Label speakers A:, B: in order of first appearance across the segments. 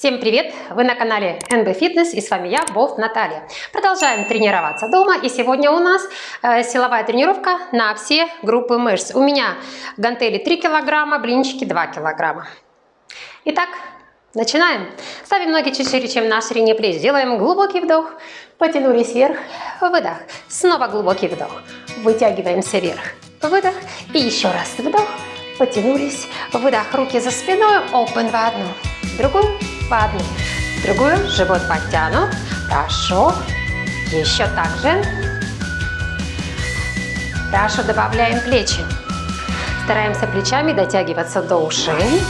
A: Всем привет! Вы на канале NB Fitness и с вами я, Болт Наталья. Продолжаем тренироваться дома и сегодня у нас э, силовая тренировка на все группы мышц. У меня гантели 3 килограмма, блинчики 2 килограмма. Итак, начинаем. Ставим ноги чуть шире, чем на ширине плеч. Делаем глубокий вдох, потянулись вверх, выдох. Снова глубокий вдох, вытягиваемся вверх, выдох. И еще раз вдох, потянулись, выдох. Руки за спиной, open в одну, другую одну, в другую, живот подтянут, хорошо, еще так же, хорошо, добавляем плечи, стараемся плечами дотягиваться до ушей,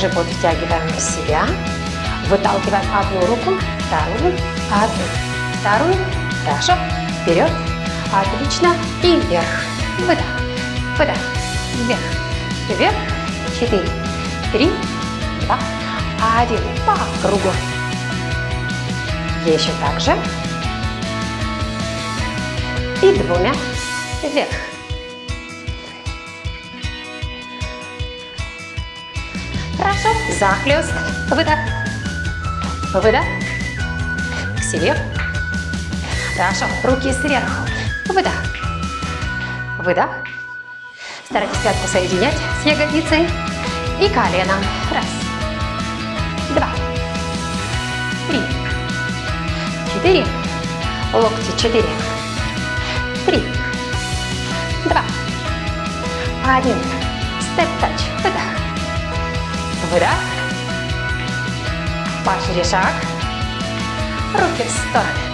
A: живот втягиваем в себя, выталкиваем одну руку, вторую, одну, вторую, хорошо, вперед, отлично, и вверх, выдох, выдох, вверх, вверх, четыре, три, два, один по кругу. Еще так же. И двумя вверх. Хорошо. Захлест. Выдох. Выдох. К себе. Хорошо. Руки сверху. Выдох. Выдох. Старайтесь пятку соединять с ягодицей и коленом. Раз три, четыре, локти четыре, три, два, один, степ-тач, выдох, выдох, пошире шаг, руки в стороны.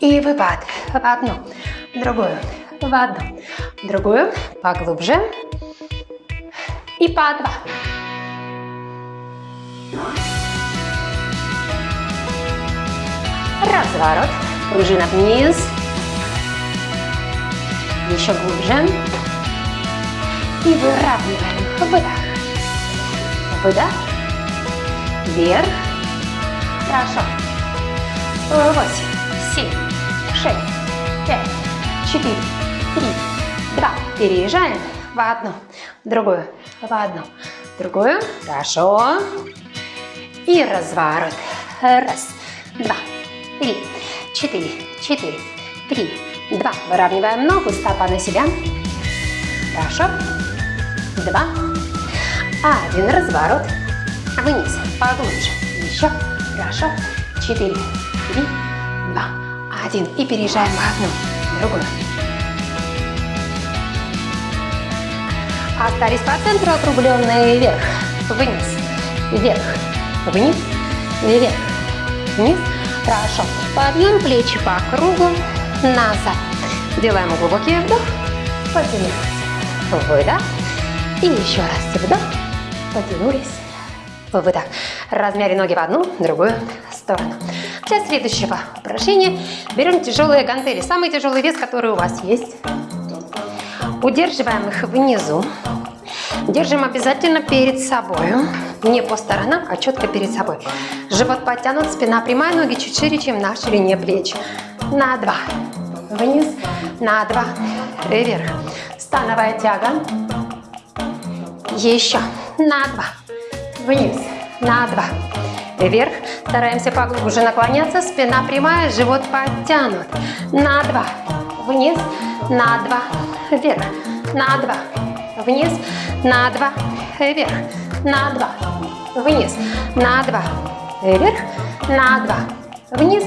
A: И выпад в одну, в другую, в одну, в другую, поглубже и по два. Разворот, пружина вниз, еще глубже. И выравниваем. Выдох, выдох, вверх, хорошо. Восемь, семь, шесть, пять, четыре, три, два. Переезжаем в одну, в другую, в одну, в другую. Хорошо. И разворот. Раз, два, три, четыре, четыре, три, два. Выравниваем ногу, стопа на себя. Хорошо. Два. Один. Разворот. Вниз. Поглубже. Еще. Хорошо. Четыре, три, два, один. И переезжаем в одну, в другую. Остались по центру округленные вверх, вниз, вверх, вниз, вверх, вниз. Хорошо. Подъем плечи по кругу, назад. Делаем глубокий вдох, потянулись, выдох. И еще раз вдох, потянулись, выдох. Размяли ноги в одну, другую сторону. Для следующего упражнения берем тяжелые гантели. Самый тяжелый вес, который у вас есть. Удерживаем их внизу. Держим обязательно перед собой. Не по сторонам, а четко перед собой. Живот подтянут, спина прямая, ноги чуть шире, чем на ширине плеч. На два. Вниз. На два. Вверх. Становая тяга. Еще. На два. Вниз. На два. Вверх. Стараемся поглубже наклоняться. Спина прямая, живот подтянут. На два. Вниз. На два вверх, на два, вниз, на два, вверх, на два, вниз, на два, вверх, на два, вниз,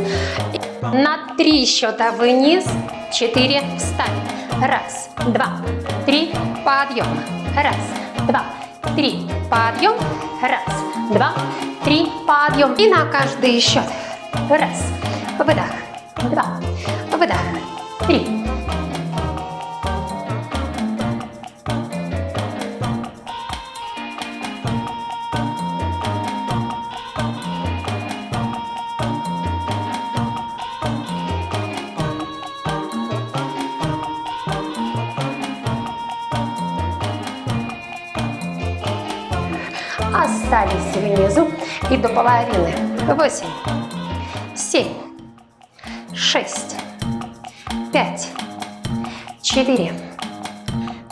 A: на три счета вниз, четыре, встань, раз, два, три, подъем, раз, два, три, подъем, раз, два, три, подъем, и на каждый счет, раз, выдох, два, выдох, три, остались внизу и до половины. Восемь, семь, шесть, пять, четыре,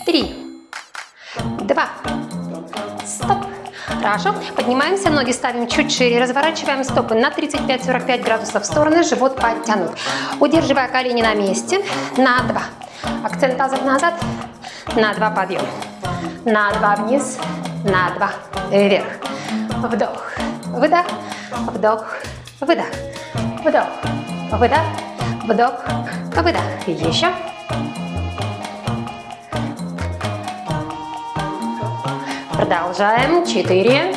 A: три, два. Стоп. Хорошо. Поднимаемся, ноги ставим чуть шире, разворачиваем стопы на 35-45 градусов в стороны, живот подтянут. Удерживая колени на месте, на два. Акцент тазов назад, на два подъем. На два вниз, на два вверх. Вдох, выдох, вдох, выдох, вдох, выдох, вдох, выдох. Еще. Продолжаем. Четыре.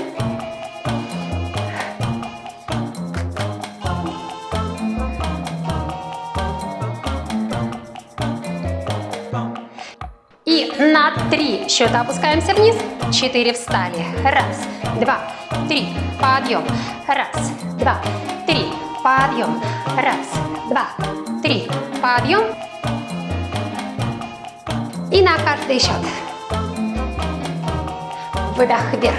A: И на три счета опускаемся вниз. Четыре встали. Раз, два, три. Подъем. Раз, два, три. Подъем. Раз, два, три. Подъем. И на каждый счет. Выдох вверх.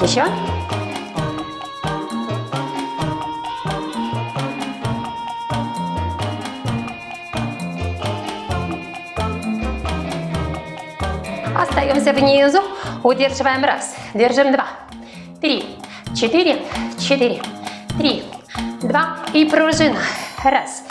A: Еще. Остаемся внизу. Удерживаем раз. Держим два. Три. Четыре. Четыре. Три. Два. И пружина. Раз.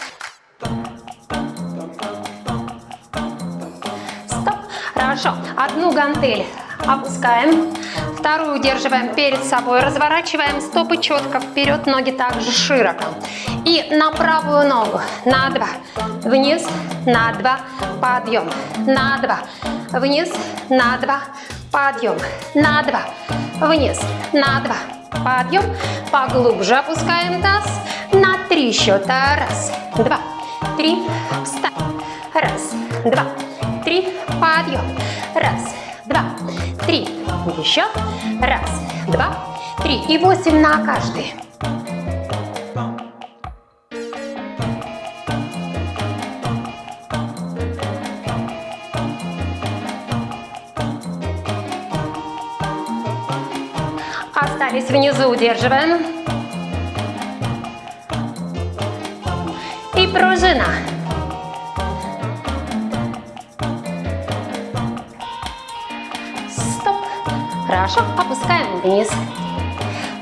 A: Стоп. Хорошо. Одну гантель опускаем. Вторую удерживаем перед собой. Разворачиваем стопы четко вперед, ноги также широко. И на правую ногу. На два. Вниз. На два. Подъем. На два. Вниз. На два. Подъем. На два. Вниз. На два. Подъем. Поглубже опускаем таз. На три счета. Раз, два, три. Встань. Раз, два, три. Подъем. Раз, два, три. Еще. Раз, два, три. И восемь на каждый. Остались внизу, удерживаем. И пружина. Стоп. Хорошо, опускаем вниз.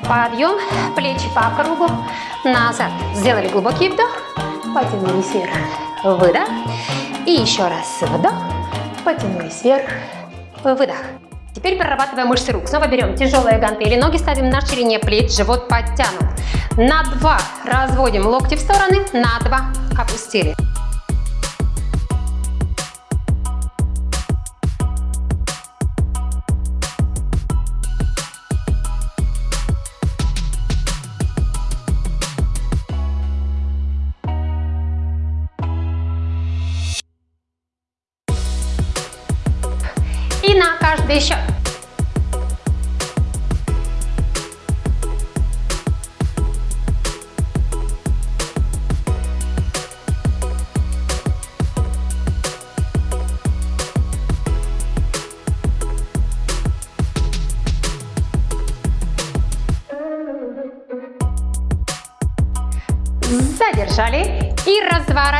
A: Подъем, плечи по кругу, назад. Сделали глубокий вдох, потянулись вверх, выдох. И еще раз вдох, потянулись вверх, выдох. Теперь прорабатываем мышцы рук. Снова берем тяжелые гантели, ноги ставим на ширине плеч, живот подтянут. На два разводим локти в стороны, на два опустили.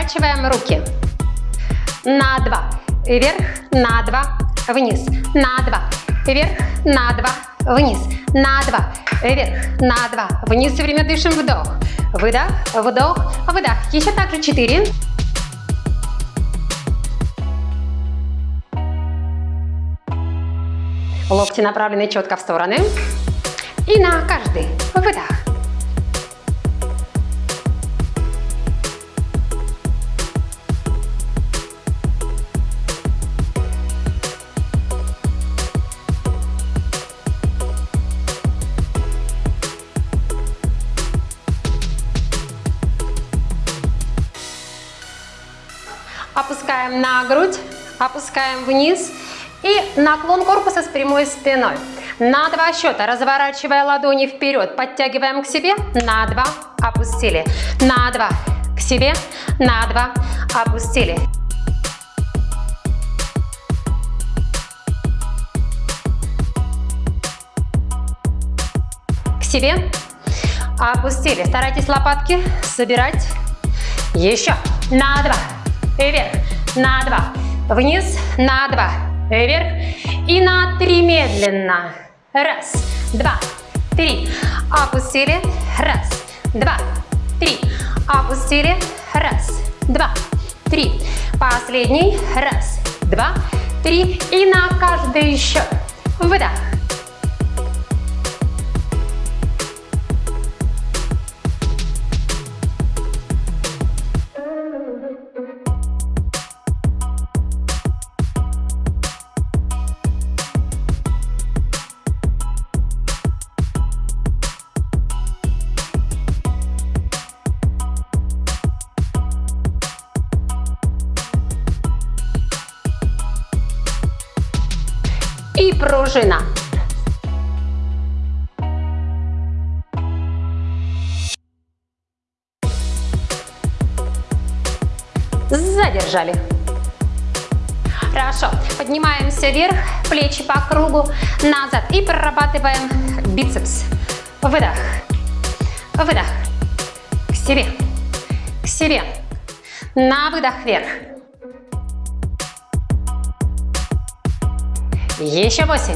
A: Разворачиваем руки. На два. Вверх, на два, вниз, на два, вверх, на два, вниз, на два, вверх, на два, вниз. Все время дышим, вдох, выдох, вдох, выдох. Еще также четыре. Локти направлены четко в стороны. И на каждый выдох. Опускаем на грудь, опускаем вниз и наклон корпуса с прямой спиной. На два счета, разворачивая ладони вперед, подтягиваем к себе, на два, опустили, на два, к себе, на два, опустили. К себе, Опустили. Старайтесь лопатки собирать. Еще. На два. Вверх. На два. Вниз. На два. Вверх. И на три медленно. Раз. Два. Три. Опустили. Раз. Два. Три. Опустили. Раз. Два. Три. Последний. Раз. Два. Три. И на каждый счет. Выдох. Пружина. Задержали. Хорошо. Поднимаемся вверх, плечи по кругу, назад. И прорабатываем бицепс. Выдох. Выдох. К себе. К себе. На выдох вверх. Еще восемь.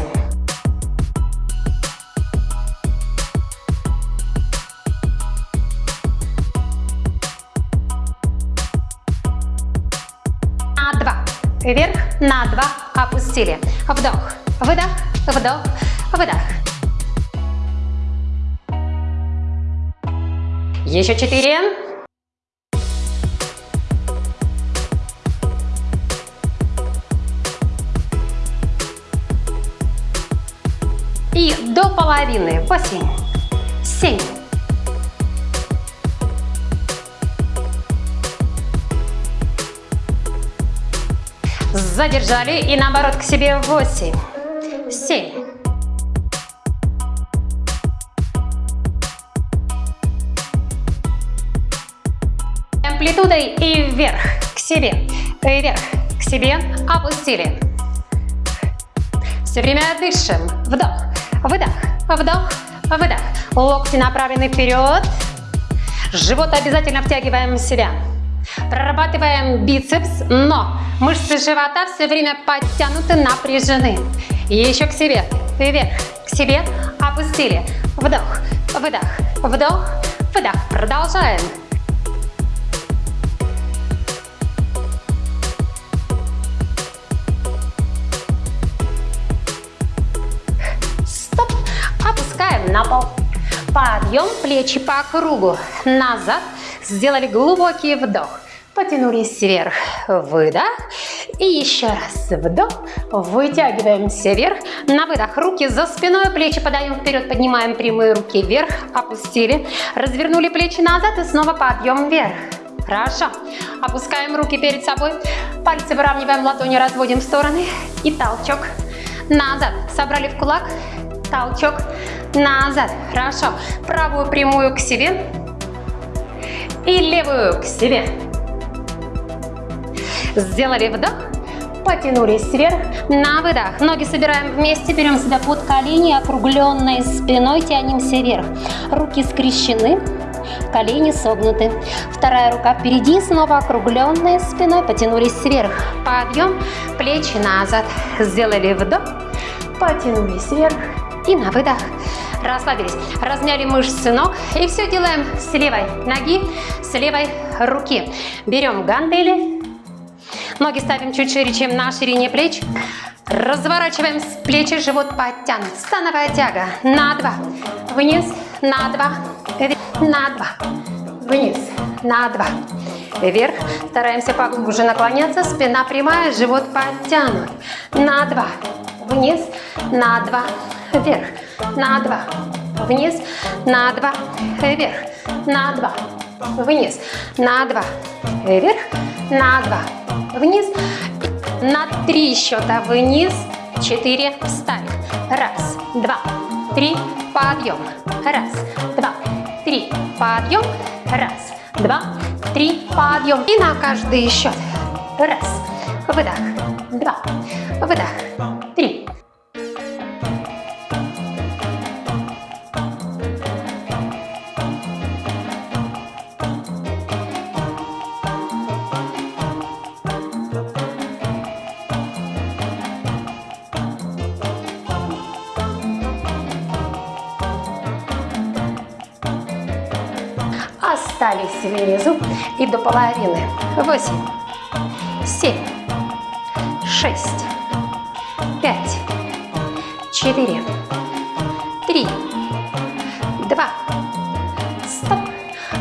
A: На два. Вверх, на два. Опустили. Вдох, выдох, вдох, выдох. Еще четыре. До половины. Восемь, семь, Задержали и наоборот к себе. Восемь, семь, Амплитудой и вверх, к себе, вверх, к себе, опустили. Все время дышим. Вдох, выдох, вдох, выдох. Локти направлены вперед. Живот обязательно втягиваем в себя. Прорабатываем бицепс, но мышцы живота все время подтянуты, напряжены. Еще к себе, вверх, к себе, опустили. Вдох, выдох, вдох, выдох. Продолжаем. Плечи по кругу. Назад. Сделали глубокий вдох. Потянулись вверх. Выдох. И еще раз вдох. Вытягиваемся вверх. На выдох руки за спиной, плечи подаем вперед, поднимаем прямые руки вверх. Опустили. Развернули плечи назад и снова подъем вверх. Хорошо. Опускаем руки перед собой. Пальцы выравниваем, ладони разводим в стороны. И толчок назад. Собрали в кулак. Толчок назад. Хорошо. Правую прямую к себе. И левую к себе. Сделали вдох. Потянулись вверх. На выдох. Ноги собираем вместе. Берем себя под колени. Округленной спиной тянемся вверх. Руки скрещены. Колени согнуты. Вторая рука впереди. Снова округленной спиной. Потянулись вверх. Подъем. Плечи назад. Сделали вдох. Потянулись вверх. И на выдох расслабились. Разняли мышцы ног. И все делаем с левой ноги, с левой руки. Берем гантели. Ноги ставим чуть шире, чем на ширине плеч. Разворачиваем с плечи, живот подтянут. Становая тяга. На два. Вниз. На два. Вверх. На два. Вниз. На два. Вверх. Стараемся поглубже наклоняться. Спина прямая, живот подтянут. На два. Вниз. На два. Вверх. На два, вниз, на два, вверх, на два, вниз, на два, вверх, на два, вниз, на три счета. Вниз, четыре, встали, раз, два, три, подъем, раз, два, три, подъем, раз, два, три, подъем, и на каждый счет, раз, выдох, два, выдох, внизу и до половины. Восемь, семь, шесть, пять, четыре, три, два, стоп.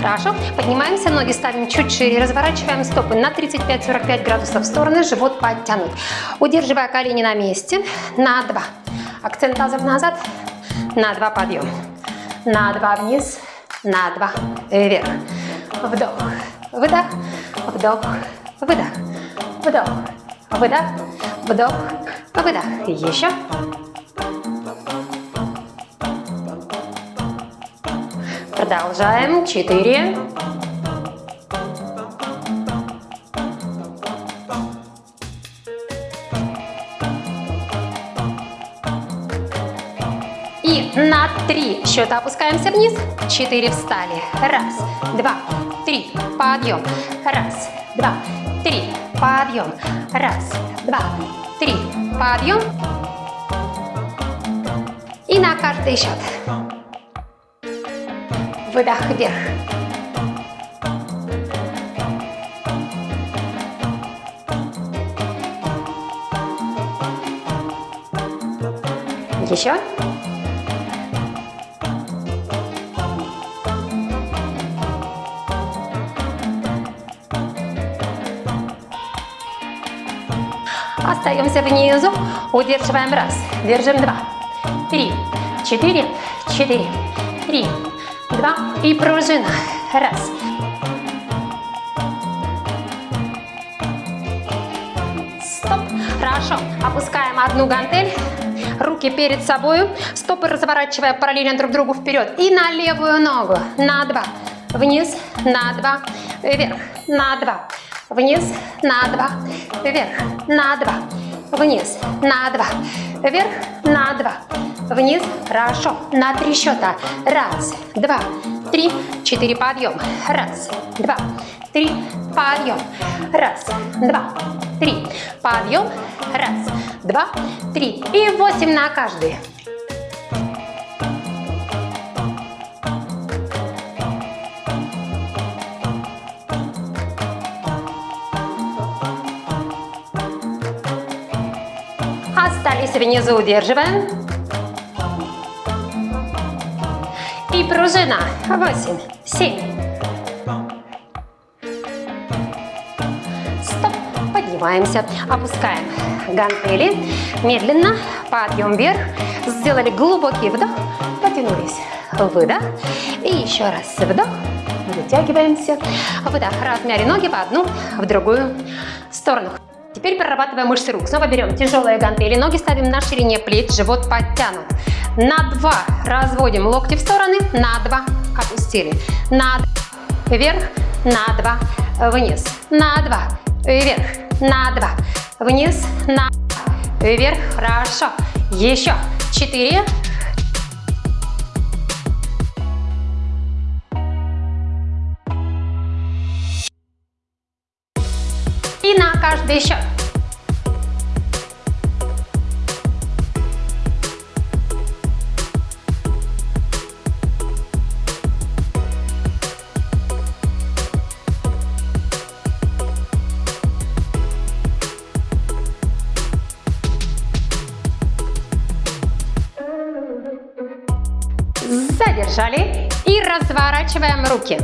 A: Хорошо. Поднимаемся, ноги ставим чуть шире, разворачиваем стопы на 35-45 градусов в стороны, живот подтянут. Удерживая колени на месте, на два. Акцент тазов назад, на два подъем. На два вниз, на два вверх. Вдох, выдох, вдох, выдох, вдох, выдох, вдох, выдох. Еще. Продолжаем. Четыре. Три счета опускаемся вниз. Четыре встали. Раз, два, три. Подъем. Раз, два, три. Подъем. Раз, два, три. Подъем. И на каждый счет. Выдох вверх. Еще. Остаемся внизу, удерживаем. Раз, держим. Два, три, четыре, четыре, три, два. И пружина, раз. Стоп, хорошо, опускаем одну гантель, руки перед собой, стопы разворачивая параллельно друг другу вперед. И на левую ногу, на два, вниз, на два, вверх, на два, вниз, на два, вверх, на два, вниз, на два, вверх, на два, вниз, хорошо, на три счета, раз, два, три, четыре, подъем, раз, два, три, подъем, раз, два, три, подъем, раз, два, три. И восемь на каждый. Остались внизу, удерживаем. И пружина. Восемь, семь. Стоп. Поднимаемся, опускаем гантели. Медленно, подъем вверх. Сделали глубокий вдох, потянулись. Выдох. И еще раз вдох. Вытягиваемся. Выдох. Размяли ноги в одну, в другую сторону. Теперь прорабатываем мышцы рук. Снова берем тяжелые гантели, ноги ставим на ширине плеч, живот подтянут. На два разводим локти в стороны, на два опустили. На два вверх, на два вниз, на два вверх, на два вниз, на два вверх. Хорошо. Еще. Четыре. На каждый счет. Задержали и разворачиваем руки.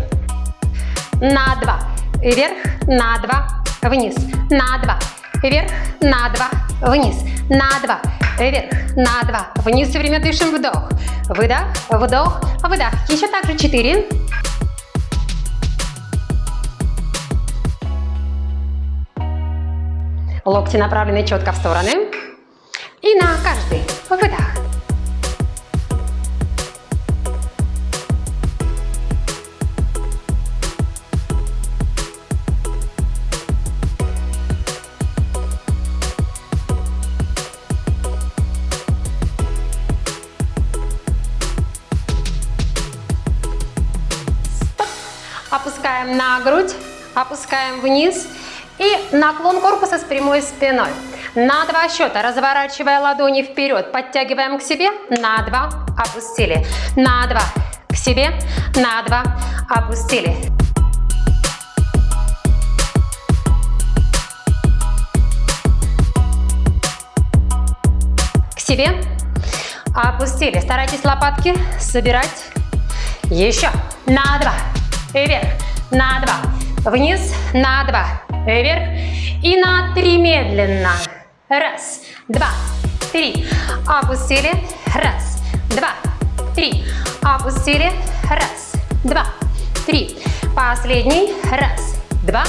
A: На два. Вверх, на два, вниз, на два, вверх, на два, вниз, на два, вверх, на два, вниз. Все время дышим вдох, выдох, вдох, выдох. Еще также четыре. Локти направлены четко в стороны. И на каждый выдох. На грудь, опускаем вниз и наклон корпуса с прямой спиной. На два счета, разворачивая ладони вперед, подтягиваем к себе, на два, опустили, на два, к себе, на два, опустили. К себе, опустили. Старайтесь лопатки собирать. Еще. На два. Вверх. На два. Вниз. На два. Вверх. И на три медленно. Раз, два, три. Опустили. Раз, два, три. Опустили. Раз, два, три. Последний. Раз, два,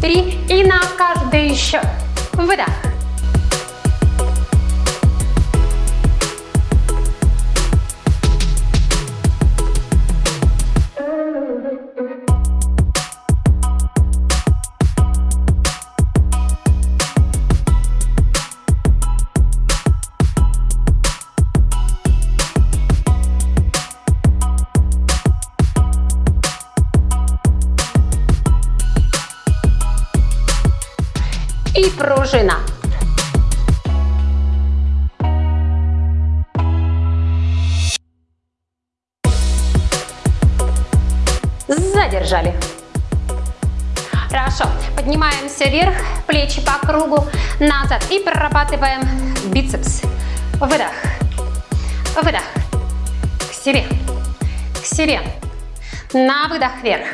A: три. И на каждый еще. Выдох. Пружина. Задержали. Хорошо. Поднимаемся вверх, плечи по кругу, назад. И прорабатываем бицепс. Выдох. Выдох. К себе. К себе. На выдох вверх.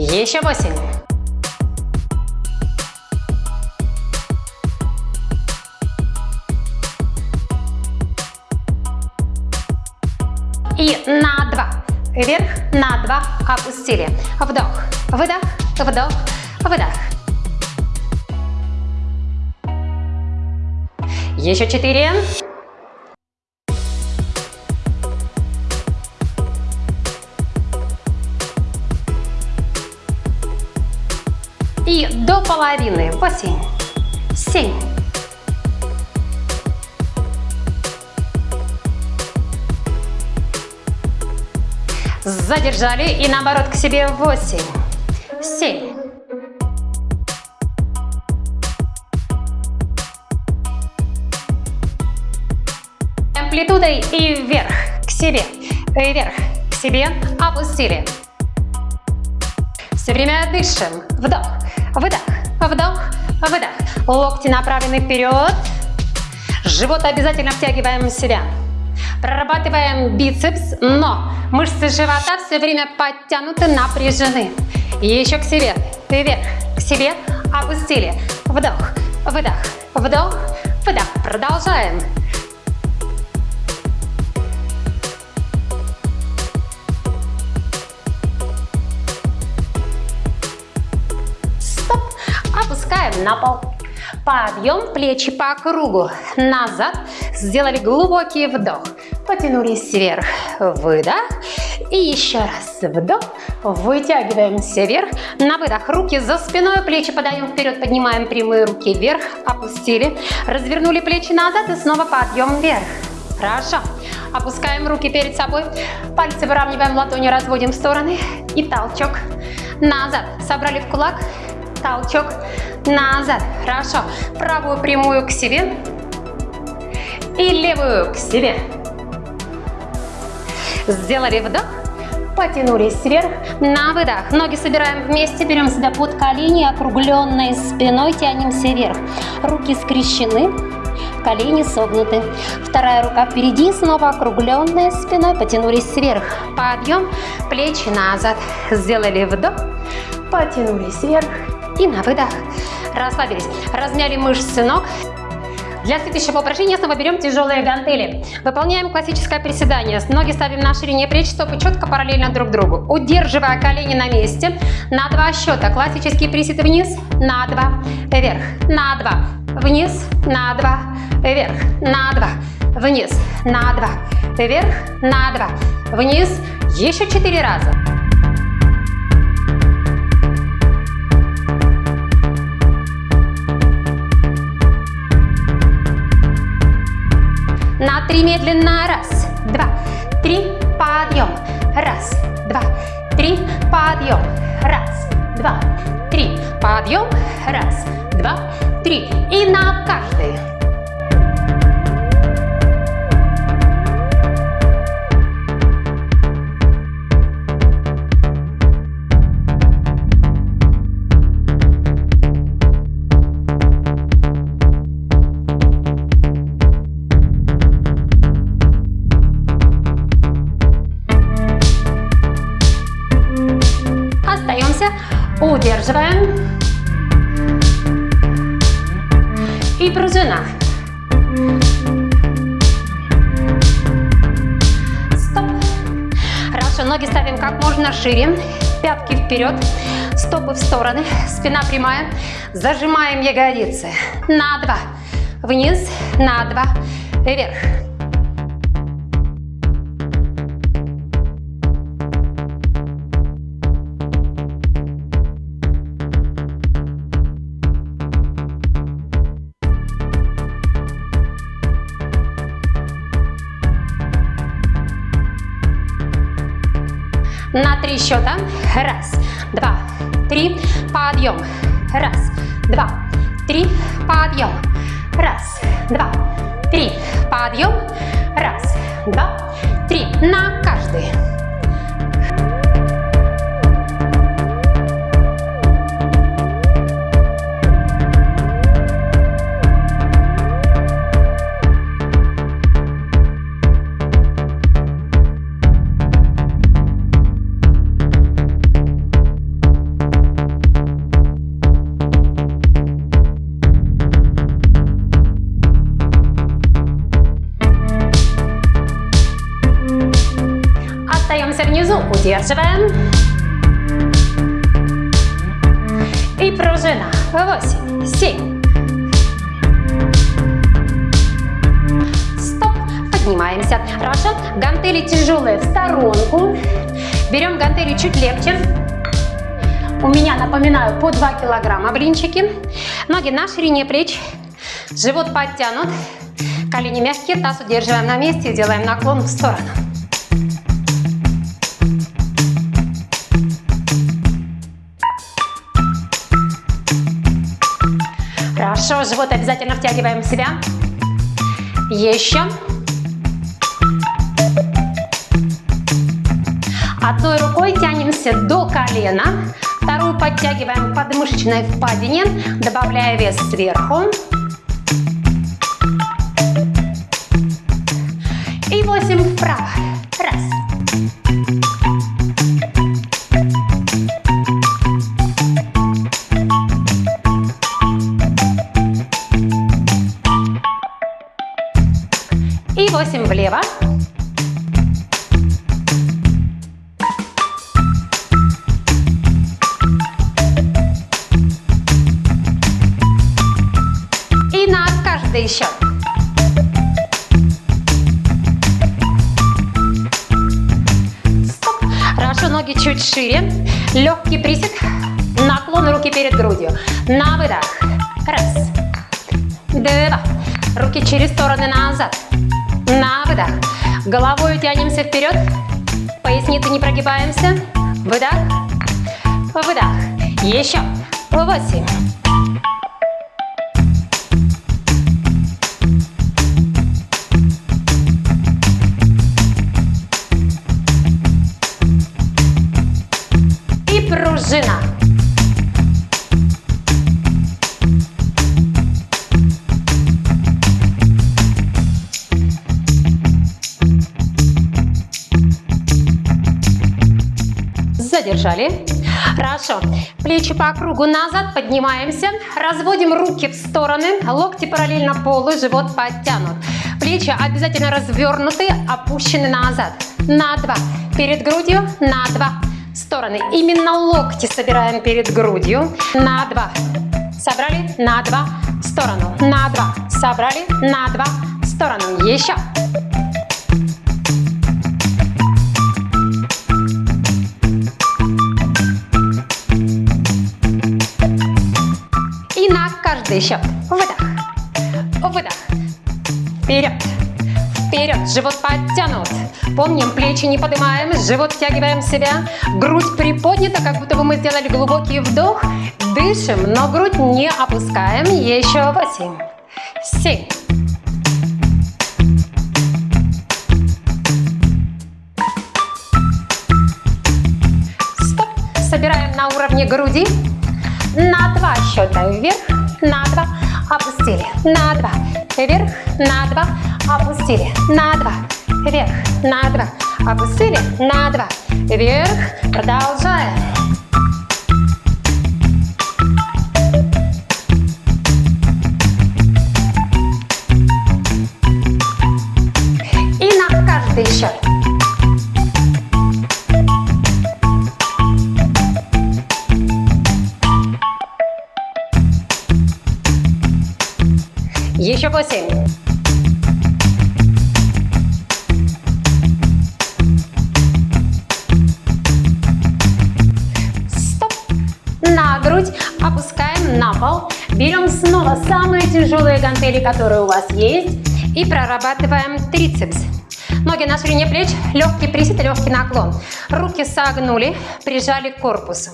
A: Еще восемь. И на два. Вверх, на два, опустили. Вдох, выдох, вдох, выдох. Еще четыре. Восемь, семь, Задержали и наоборот к себе. Восемь, семь, Амплитудой и вверх, к себе, вверх, к себе, опустили. Все время дышим. Вдох, выдох, вдох, выдох. Локти направлены вперед. Живот обязательно втягиваем в себя. Прорабатываем бицепс, но мышцы живота все время подтянуты, напряжены. Еще к себе, вверх, к себе, опустили. Вдох, выдох, вдох, выдох. Продолжаем. Опускаем на пол. Подъем, плечи по кругу. Назад. Сделали глубокий вдох. Потянулись вверх. Выдох. И еще раз вдох. Вытягиваемся вверх. На выдох. Руки за спиной. Плечи подаем вперед. Поднимаем прямые руки вверх. Опустили. Развернули плечи назад. И снова подъем вверх. Хорошо. Опускаем руки перед собой. Пальцы выравниваем ладони, разводим в стороны. И толчок. Назад. Собрали в кулак. Толчок назад. Хорошо. Правую прямую к себе. И левую к себе. Сделали вдох. Потянулись вверх. На выдох. Ноги собираем вместе. Берем себя под колени. Округленной спиной тянемся вверх. Руки скрещены. Колени согнуты. Вторая рука впереди. Снова округленная спиной. Потянулись вверх. Подъем. Плечи назад. Сделали вдох. Потянулись вверх и на выдох расслабились. Размяли мышцы ног. Для следующего упражнения снова берем тяжелые гантели. Выполняем классическое приседание. Ноги ставим на ширине плеч, стопы четко параллельно друг другу. Удерживая колени на месте. На два счета. Классический присед вниз, на два, вверх, на два, вниз, на два, вверх, на два, вниз, на два, вверх, на два, вниз. Еще четыре раза. На три медленно. Раз, два, три. Подъем. Раз, два, три. Подъем. Раз, два, три. Подъем. Раз, два, три. И на каждый. Удерживаем. И пружина. Стоп. Хорошо, ноги ставим как можно шире. Пятки вперед, стопы в стороны, спина прямая. Зажимаем ягодицы. На два. Вниз, на два. Вверх. Счета. Раз, два, три. Подъем. Раз, два, три. Подъем. Раз, два, три. Подъем. Раз, два, три. На каждый. Удерживаем. И пружина. Восемь, семь. Стоп. Поднимаемся. Хорошо. Гантели тяжелые в сторонку. Берем гантели чуть легче. У меня, напоминаю, по 2 килограмма блинчики. Ноги на ширине плеч. Живот подтянут. Колени мягкие, таз удерживаем на месте и делаем наклон в сторону. Хорошо, живот обязательно втягиваем в себя. Еще. Одной рукой тянемся до колена, вторую подтягиваем к подмышечной впадине, добавляя вес сверху. Тянемся вперед. Поясницы не прогибаемся. Выдох. Выдох. Еще. Восемь. И пружина. Задержали. Хорошо. Плечи по кругу назад, поднимаемся. Разводим руки в стороны, локти параллельно полу, живот подтянут. Плечи обязательно развернуты, опущены назад. На два. Перед грудью, на два. Стороны. Именно локти собираем перед грудью. На два. Собрали, на два. Сторону. На два. Собрали, на два. Сторону. Еще. Счет. Выдох. Выдох. Вперед. Вперед. Живот подтянут. Помним, плечи не поднимаем, живот втягиваем в себя. Грудь приподнята, как будто бы мы сделали глубокий вдох. Дышим, но грудь не опускаем. Еще восемь. Семь. Стоп. Собираем на уровне груди. На два счета вверх, на два, опустили, на два, вверх, на два, опустили, на два, вверх, на два, опустили, на два, вверх, продолжаем. И на каждый еще. Восемь. Стоп. На грудь опускаем на пол. Берем снова самые тяжелые гантели, которые у вас есть. И прорабатываем трицепс. Ноги на ширине плеч, легкий присед, легкий наклон. Руки согнули, прижали к корпусу.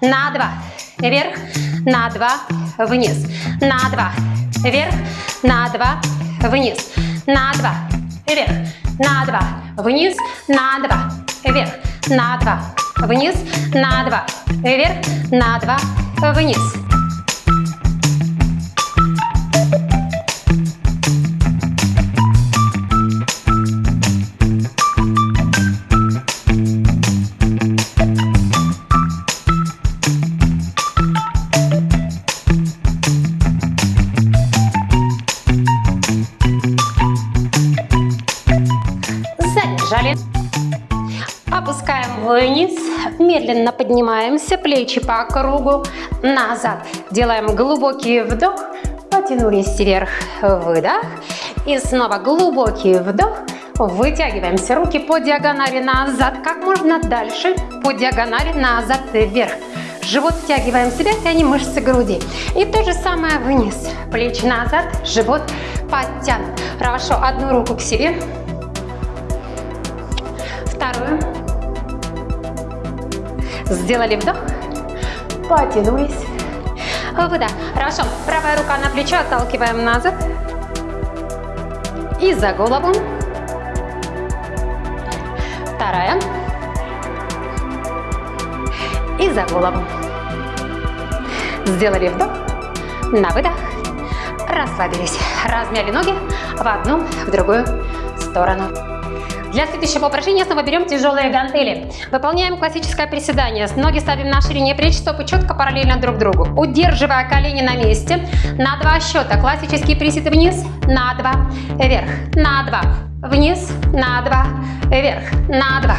A: На два, вверх, на два, вниз. На два, вверх, на два, вниз. На два, вверх, на два, вниз. На два, вверх, на два, вниз. На два, вверх, на два, вниз. Поднимаемся, плечи по кругу, назад. Делаем глубокий вдох, потянулись вверх, выдох. И снова глубокий вдох, вытягиваемся, руки по диагонали назад, как можно дальше, по диагонали назад, вверх. Живот втягиваем себя, тянем мышцы груди. И то же самое вниз, плечи назад, живот подтянут. Хорошо, одну руку к себе, вторую. Сделали вдох, потянулись. Выдох. Хорошо. Правая рука на плечо, отталкиваем назад. И за голову. Вторая. И за голову. Сделали вдох. На выдох. Расслабились. Размяли ноги в одну, в другую сторону. Для следующего упражнения снова берем тяжелые гантели. Выполняем классическое приседание. Ноги ставим на ширине плеч, стопы четко параллельно друг другу. Удерживая колени на месте. На два счета. Классический присед вниз, на два, вверх, на два, вниз, на два, вверх, на два,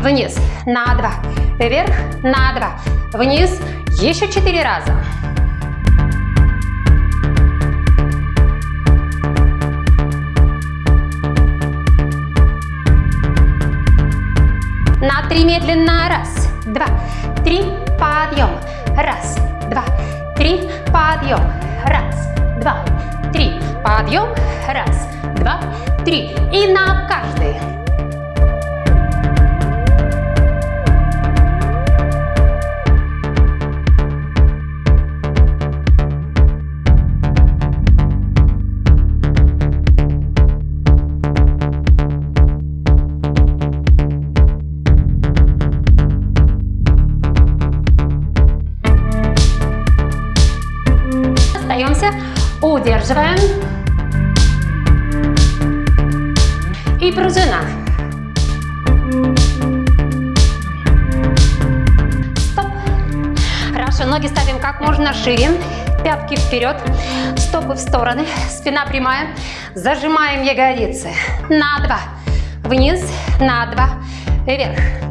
A: вниз, на два, вверх, на два, вниз. Еще четыре раза. Три медленно. Раз, два, три. Подъем. Раз, два, три. Подъем. Раз, два, три. Подъем. Раз, два, три. И на каждый. Удерживаем. И пружина. Стоп. Хорошо, ноги ставим как можно шире. Пятки вперед, стопы в стороны, спина прямая. Зажимаем ягодицы. На два. Вниз, на два. Вверх.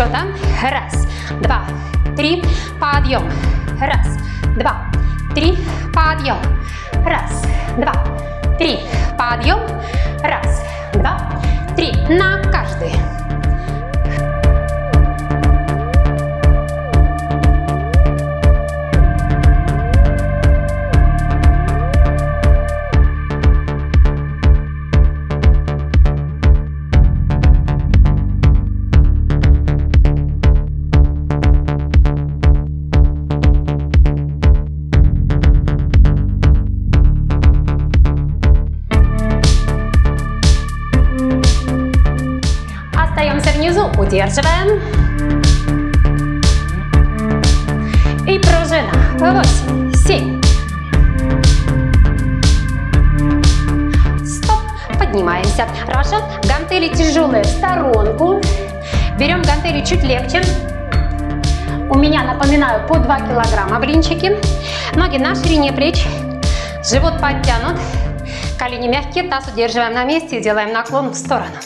A: Счета. Раз, два, три. Подъем. Раз, два, три. Подъем. Раз, два, три. Подъем. Раз, два, три. На каждый. Удерживаем. И пружина. Восемь, семь. Стоп. Поднимаемся. Хорошо. Гантели тяжелые в сторонку. Берем гантели чуть легче. У меня, напоминаю, по 2 килограмма блинчики. Ноги на ширине плеч. Живот подтянут. Колени мягкие, таз удерживаем на месте и делаем наклон в сторону.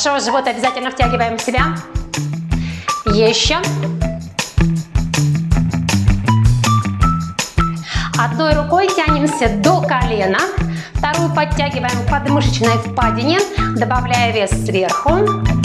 A: Хорошо, живот обязательно втягиваем в себя. Еще. Одной рукой тянемся до колена. Вторую подтягиваем к подмышечной впадине, добавляя вес сверху.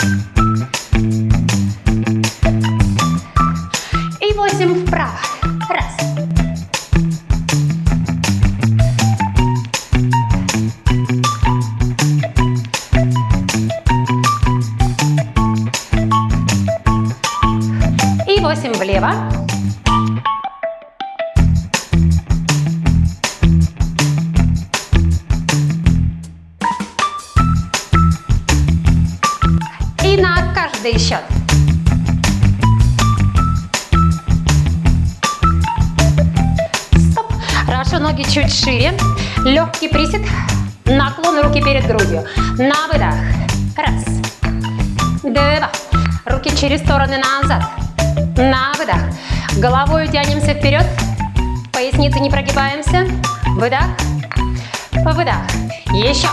A: Еще.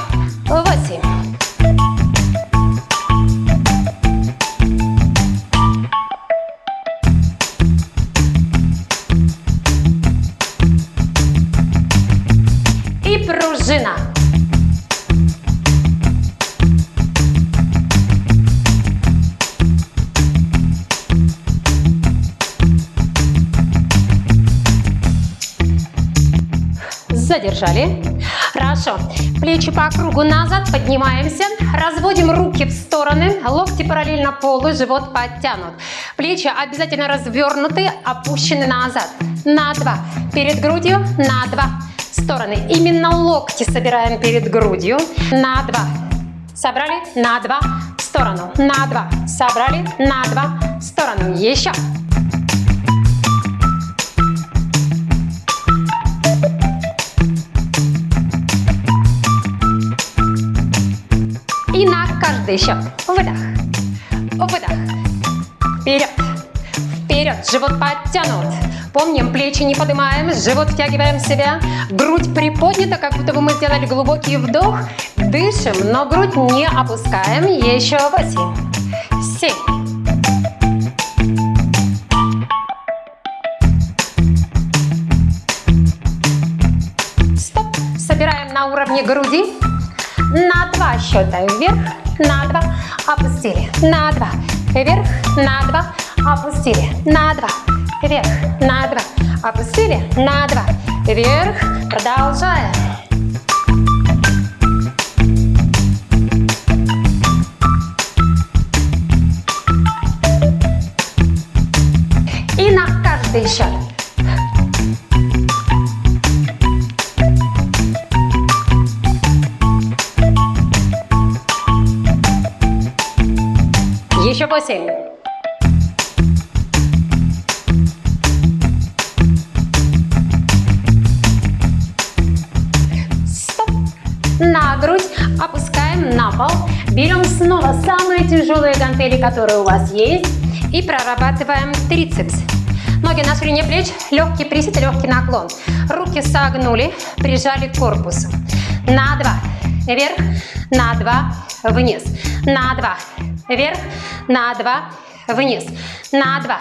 A: Восемь. И пружина. Задержали. Плечи по кругу назад, поднимаемся. Разводим руки в стороны, локти параллельно полу, живот подтянут. Плечи обязательно развернуты, опущены назад. На два. Перед грудью, на два. Стороны. Именно локти собираем перед грудью. На два. Собрали, на два. В сторону. На два. Собрали, на два. В сторону. Еще. Каждый счет. Выдох. Выдох. Вперед. Вперед. Живот подтянут. Помним, плечи не поднимаем, живот втягиваем в себя. Грудь приподнята, как будто бы мы сделали глубокий вдох. Дышим, но грудь не опускаем. Еще восемь. Семь. Собираем на уровне груди. На два счета вверх, на два, опустили, на два, вверх, на два, опустили, на два, вверх, на два, опустили, на два, вверх, продолжаем. И на каждый счет. Восемь. Стоп. На грудь опускаем на пол. Берем снова самые тяжелые гантели, которые у вас есть. И прорабатываем трицепс. Ноги на ширине плеч, легкий присед, легкий наклон. Руки согнули, прижали к корпусу. На два. Вверх, на два, вниз. На два. Вверх, на два, вниз. На два.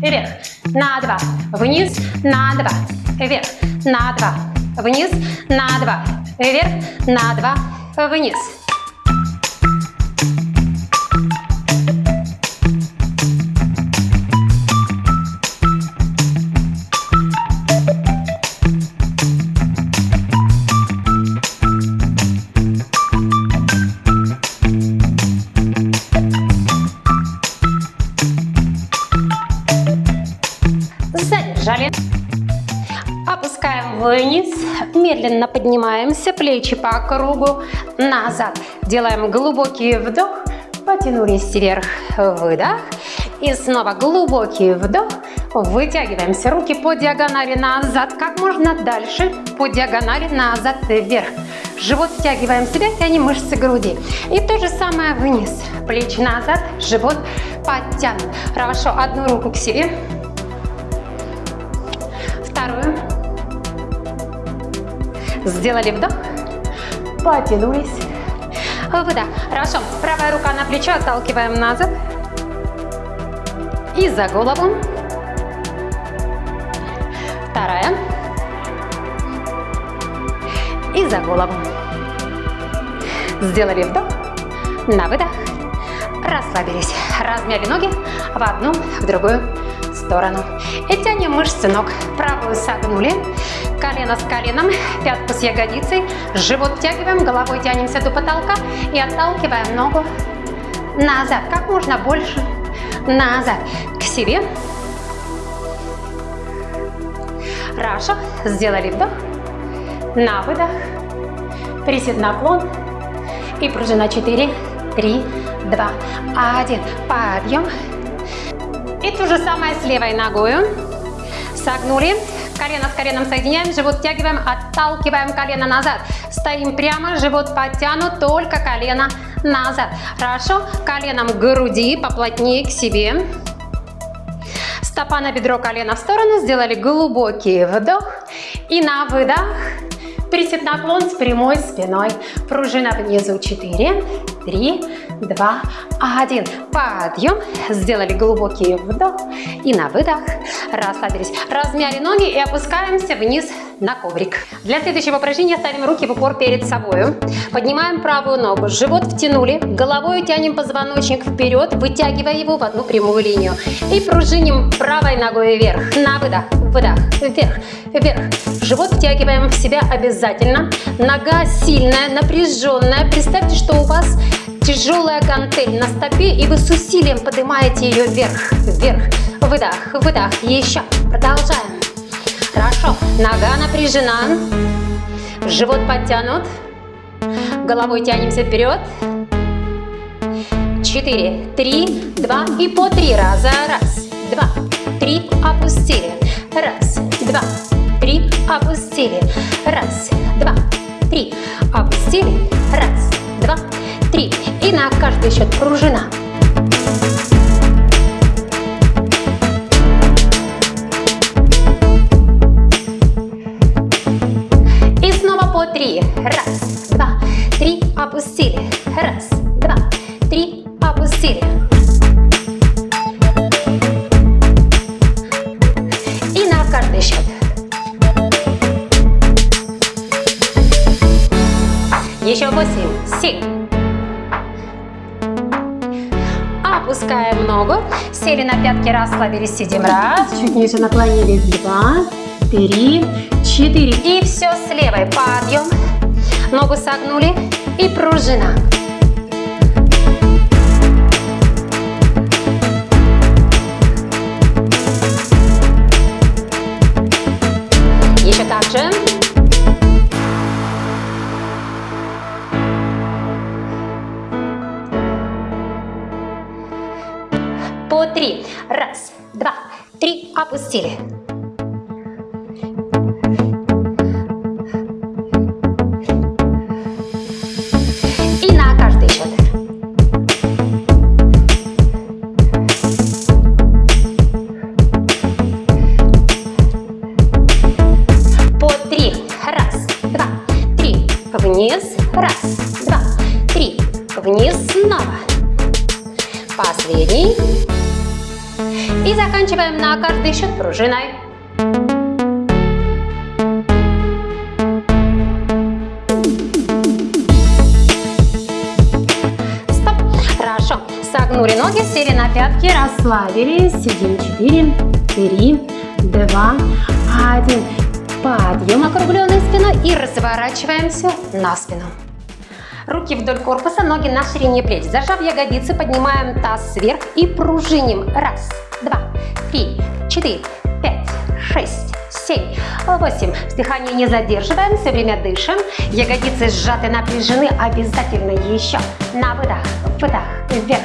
A: Вверх, на два, вниз. На два. Вверх, на два, вниз. На два. Вверх, на два, вниз. Медленно поднимаемся. Плечи по кругу. Назад. Делаем глубокий вдох. Потянулись вверх. Выдох. И снова глубокий вдох. Вытягиваемся. Руки по диагонали назад. Как можно дальше. По диагонали назад вверх. Живот втягиваем себя, тянем мышцы груди. И то же самое вниз. Плечи назад, живот подтянут. Хорошо, одну руку к себе. Сделали вдох. Потянулись. Выдох. Хорошо. Правая рука на плечо, отталкиваем назад. И за голову. Вторая. И за голову. Сделали вдох. На выдох. Расслабились. Размяли ноги в одну, в другую сторону. И тянем мышцы ног. Правую согнули. Колено с коленом, пятку с ягодицей. Живот втягиваем, головой тянемся до потолка и отталкиваем ногу назад. Как можно больше назад. К себе. Хорошо. Сделали вдох. На выдох. Присед наклон. И пружина 4, 3, 2, 1. Подъем. И то же самое с левой ногой. Согнули. Колено с коленом соединяем, живот втягиваем, отталкиваем колено назад. Стоим прямо, живот подтянут, только колено назад. Хорошо? Коленом к груди, поплотнее к себе. Стопа на бедро, колено в сторону. Сделали глубокий вдох. И на выдох Присед наклон с прямой спиной. Пружина внизу 4, 3, 2, 1. Подъем. Сделали глубокий вдох. И на выдох расслабились. Размяли ноги и опускаемся вниз на коврик. Для следующего упражнения ставим руки в упор перед собой. Поднимаем правую ногу. Живот втянули. Головой тянем позвоночник вперед, вытягивая его в одну прямую линию. И пружиним правой ногой вверх. На выдох. Выдох. Вверх. Вверх. Живот втягиваем в себя обязательно. Нога сильная, напряженная. Представьте, что у вас тяжелая гантель на стопе, и вы с усилием поднимаете ее вверх, вверх. Выдох, выдох. Еще. Продолжаем. Хорошо. Нога напряжена. Живот подтянут. Головой тянемся вперед. Четыре, три, два и по три раза. Раз, два, три. Опустили. Раз, два, три. Опустили. Раз, два, три. Опустили. Раз, два, три. И на каждый счет пружина. И снова по три. Раз, два, три. Опустили. Раз, два, три. Опустили. И на каждый счет. Еще восемь, семь. Опускаем ногу. Сели на пятки, расслабились, сидим. Раз. Чуть ниже наклонились. Два, три, четыре. И все с левой. Подъем. Ногу согнули. И пружина. Три. Опустили. Расслабились. Сидим 4, 3, 2, 1. Подъем округленной спиной и разворачиваемся на спину. Руки вдоль корпуса, ноги на ширине плеч. Зажав ягодицы, поднимаем таз вверх и пружиним. Раз, два, три, четыре, пять, шесть, семь, восемь. Дыхание не задерживаем, все время дышим. Ягодицы сжаты, напряжены. Обязательно еще. На выдох, выдох, вверх,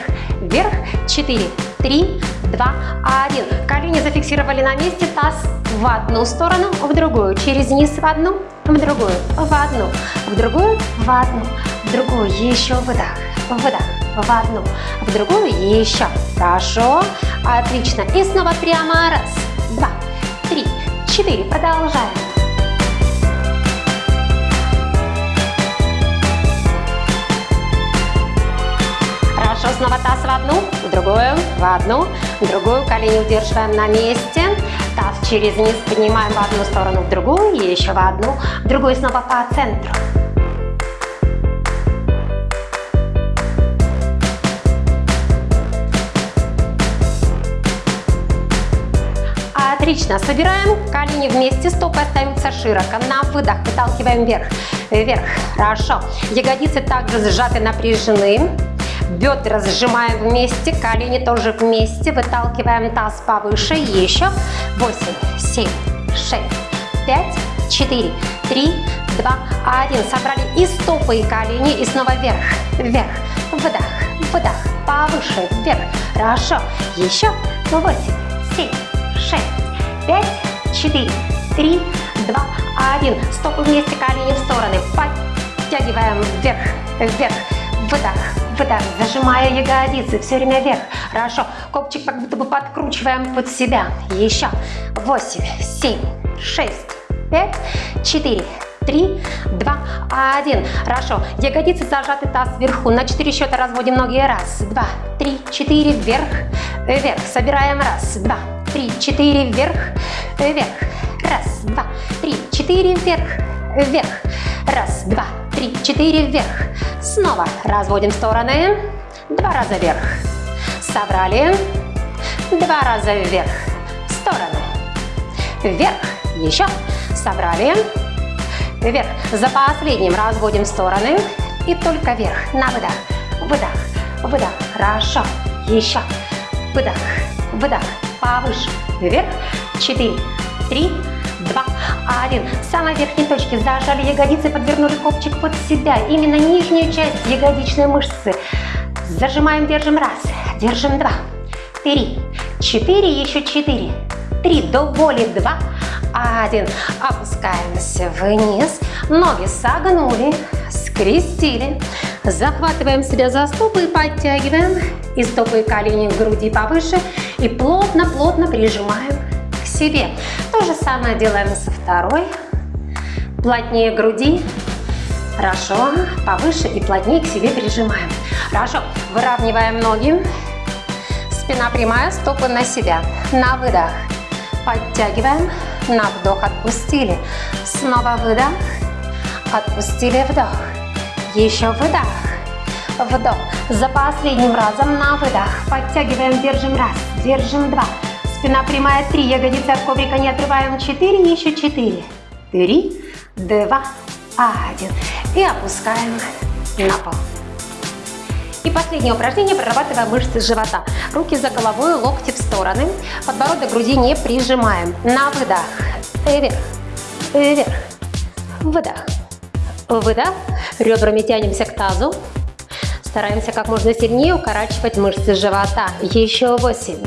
A: вверх, 4, 3, 2, 1. Колени зафиксировали на месте, таз в одну сторону, в другую, через низ в одну, в другую, в одну, в другую, в одну, в другую, еще выдох, выдох, в одну, в другую, еще. Хорошо, отлично. И снова прямо, раз, два, три, четыре. Продолжаем. Хорошо, снова таз в одну, в другую, в одну, в другую. Колени удерживаем на месте. Таз через низ поднимаем в одну сторону, в другую, еще в одну, в другую снова по центру. Отлично. Собираем колени вместе, стопы остаются широко. На выдох выталкиваем вверх. Вверх. Хорошо. Ягодицы также сжаты, напряжены. Бедра сжимаем вместе, колени тоже вместе. Выталкиваем таз повыше. Еще. 8, 7, 6, 5, 4, 3, 2, 1. Собрали и стопы, и колени. И снова вверх. Вверх. Выдох. Выдох. Повыше. Вверх. Хорошо. Еще. 8, 7, 6, 5, 4, 3, 2, 1. Стопы вместе, колени в стороны. Подтягиваем вверх, вверх. Выдох, выдох, зажимая ягодицы, все время вверх. Хорошо, копчик как будто бы подкручиваем под себя. Еще. 8, 7, 6, 5, 4, 3, 2, 1. Хорошо. Ягодицы зажаты, таз вверху. На 4 счета разводим ноги. Раз, два, три, четыре. Вверх, вверх. Собираем. Раз, два, три, четыре. Вверх, вверх. Раз, два, три, четыре. Вверх, вверх. Раз, два, три, четыре. Вверх. Снова разводим стороны. Два раза вверх. Собрали. Два раза вверх. Стороны. Вверх. Еще. Собрали. Вверх. За последним разводим стороны. И только вверх. На выдох. Выдох. Выдох. Хорошо. Еще. Выдох. Выдох. Повыше. Вверх. Четыре. Три. Два. Один. В самой верхней точке зажали ягодицы, подвернули копчик под себя. Именно нижнюю часть ягодичной мышцы. Зажимаем, держим. Раз. Держим. Два. Три. Четыре. Еще четыре. Три. До боли. Два один. Опускаемся вниз. Ноги согнули, скрестили. Захватываем себя за стопы и подтягиваем. И стопы и колени к груди повыше. И плотно-плотно прижимаем себе. То же самое делаем со второй. Плотнее груди. Хорошо. Повыше и плотнее к себе прижимаем. Хорошо. Выравниваем ноги. Спина прямая, стопы на себя. На выдох. Подтягиваем. На вдох отпустили. Снова выдох. Отпустили вдох. Еще выдох. Вдох. За последним разом на выдох. Подтягиваем, держим раз, держим два. Спина прямая, три. Ягодицы от коврика не отрываем. Четыре, еще четыре. Три, два, один. И опускаем на пол. И последнее упражнение, прорабатывая мышцы живота. Руки за головой, локти в стороны. Подбородок груди не прижимаем. На выдох. Вверх. Вверх. Выдох. Выдох. Ребрами тянемся к тазу. Стараемся как можно сильнее укорачивать мышцы живота. Еще восемь.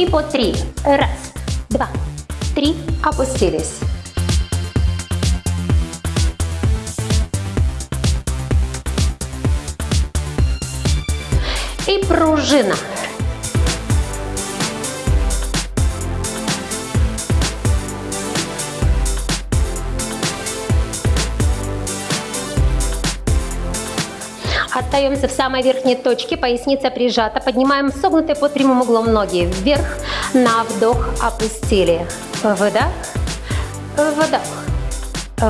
A: И по три. Раз, два, три, опустились. И пружина. Остаемся в самой верхней точке, поясница прижата, поднимаем согнутые под прямым углом ноги. Вверх, на вдох. Опустили. Выдох, выдох,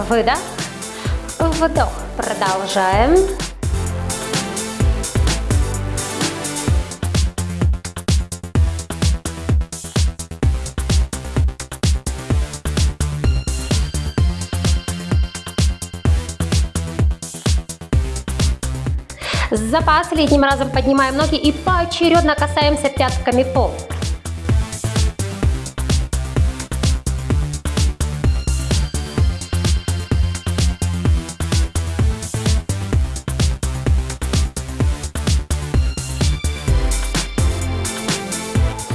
A: выдох, вдох. Продолжаем. За последним разом поднимаем ноги и поочередно касаемся пятками пол.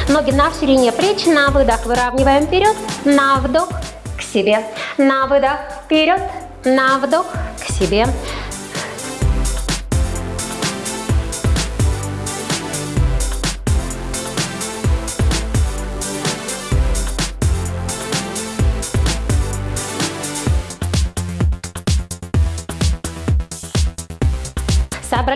A: Ноги на ширине плеч, на выдох выравниваем вперед, на вдох к себе, на выдох вперед, на вдох к себе,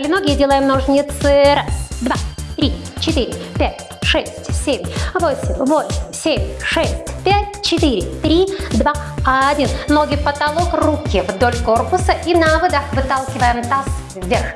A: Собрали ноги делаем ножницы. Раз, два, три, четыре, пять, шесть, семь, восемь, восемь, семь, шесть, пять, четыре, три, два, один. Ноги в потолок, руки вдоль корпуса и на выдох выталкиваем таз вверх.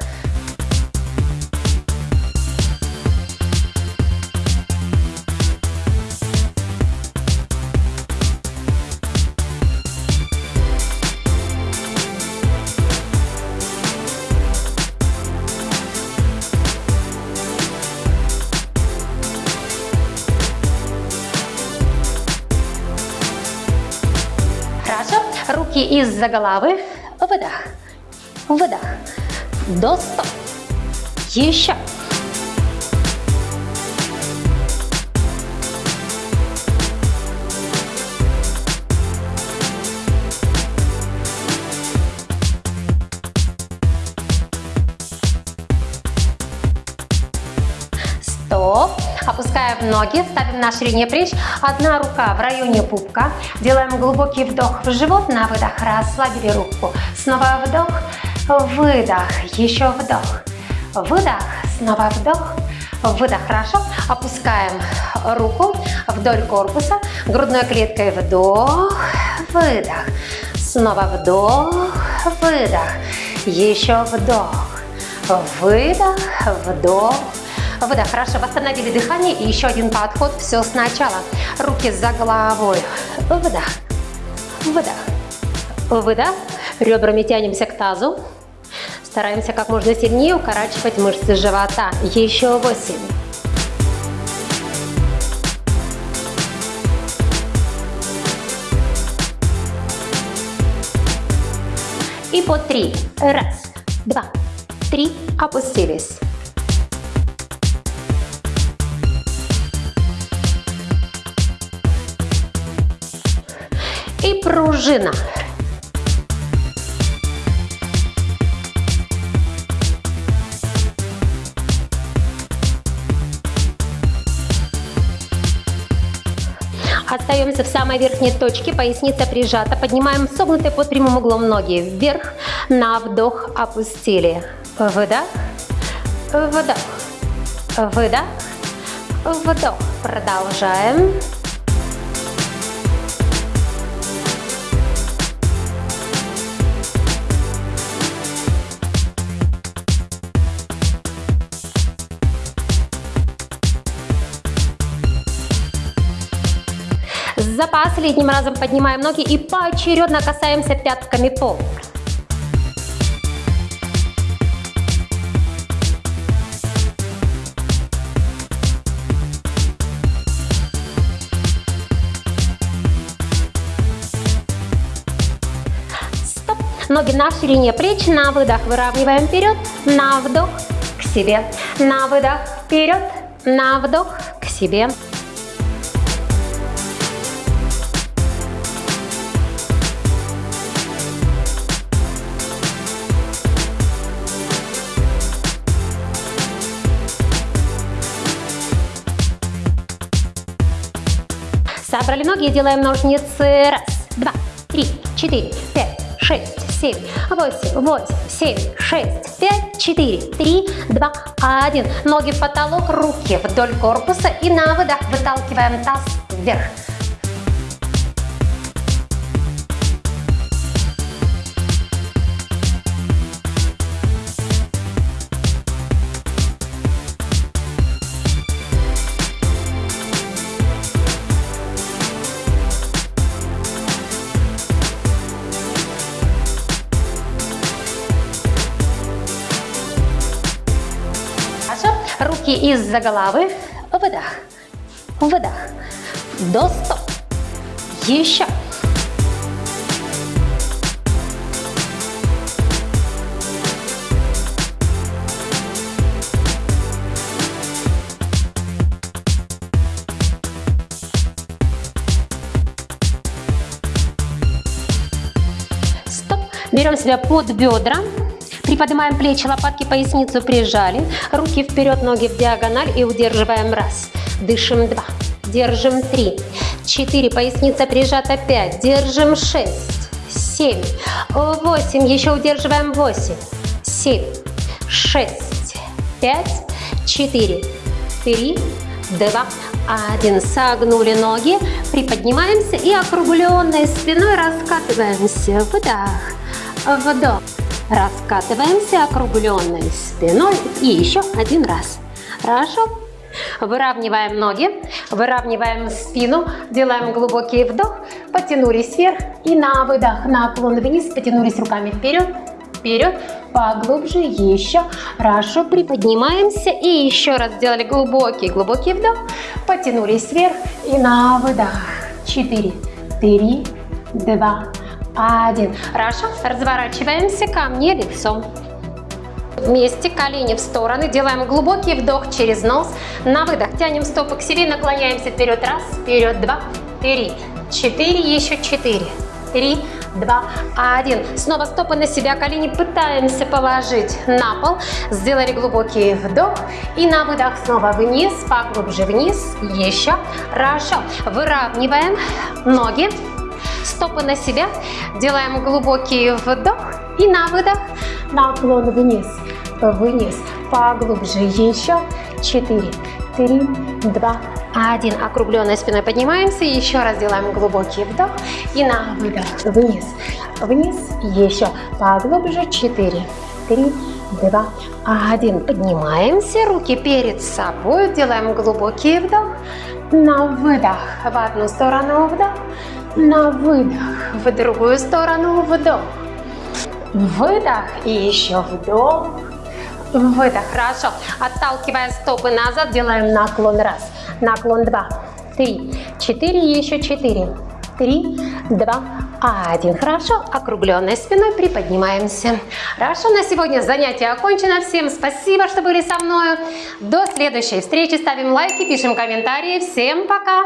A: Из-за головы. Выдох. Выдох. До 100. Еще. Ноги, ставим на ширине плеч. Одна рука в районе пупка. Делаем глубокий вдох в живот. На выдох расслабили руку. Снова вдох, выдох. Еще вдох. Выдох, снова вдох. Выдох, хорошо. Опускаем руку вдоль корпуса. Грудной клеткой вдох, выдох. Снова вдох, выдох. Еще вдох. Выдох, вдох, Выдох. Хорошо. Восстановили дыхание. И еще один подход. Все сначала. Руки за головой. Выдох. Выдох. Выдох. Ребрами тянемся к тазу. Стараемся как можно сильнее укорачивать мышцы живота. Еще восемь. И по три. Раз, два, три. Опустились. И пружина. Остаемся в самой верхней точке, поясница прижата. Поднимаем согнутые под прямым углом ноги вверх. На вдох опустили. Выдох, вдох, выдох, вдох. Продолжаем. За последним разом поднимаем ноги и поочередно касаемся пятками пол. Стоп. Ноги на ширине плеч, на выдох выравниваем вперед, на вдох к себе, на выдох вперед, на вдох к себе. Собрали ноги и делаем ножницы. Раз, два, три, четыре, пять, шесть, семь, восемь, восемь, семь, шесть, пять, четыре, три, два, один. Ноги в потолок, руки вдоль корпуса и на выдох выталкиваем таз вверх. из-за головы, выдох, выдох, до 100, еще, Берем себя под бедра, Приподнимаем плечи, лопатки, поясницу прижали. Руки вперед, ноги в диагональ и удерживаем. Раз. Дышим. Два. Держим. Три. Четыре. Поясница прижата. Пять. Держим. Шесть. Семь. Восемь. Еще удерживаем. Восемь. Семь. Шесть. Пять. Четыре. Три. Два. Один. Согнули ноги. Приподнимаемся и округленной спиной раскатываемся. Выдох. Вдох. Раскатываемся округленной спиной. И еще один раз. Хорошо. Выравниваем ноги, выравниваем спину, делаем глубокий вдох, потянулись вверх и на выдох, наклон вниз, потянулись руками вперед, вперед, поглубже, еще, хорошо, приподнимаемся и еще раз сделали глубокий, глубокий вдох, потянулись вверх и на выдох, 4, 3, 2, 1, хорошо, разворачиваемся ко мне лицом. Вместе, колени в стороны, делаем глубокий вдох через нос, на выдох тянем стопы к себе, наклоняемся вперед, раз, вперед, два, три, четыре, еще четыре, три, два, один. Снова стопы на себя, колени пытаемся положить на пол. Сделали глубокий вдох и на выдох снова вниз, поглубже вниз, еще. Хорошо. Выравниваем ноги, стопы на себя. Делаем глубокий вдох и на выдох наклон вниз, вниз, поглубже, еще. Четыре, три, два, один. Округленной спиной поднимаемся. Еще раз делаем глубокий вдох. И на выдох. Вниз. Вниз. Еще. Поглубже. Четыре. Три. Два. Один. Поднимаемся. Руки перед собой. Делаем глубокий вдох. На выдох. В одну сторону вдох. На выдох. В другую сторону вдох. Выдох. И еще вдох. Выдох. Хорошо. Отталкивая стопы назад, делаем наклон. Раз. Наклон. Два. Три. Четыре. Еще четыре. Три. Два. Один. Хорошо. Округленной спиной приподнимаемся. Хорошо. На сегодня занятие окончено. Всем спасибо, что были со мной. До следующей встречи. Ставим лайки, пишем комментарии. Всем пока.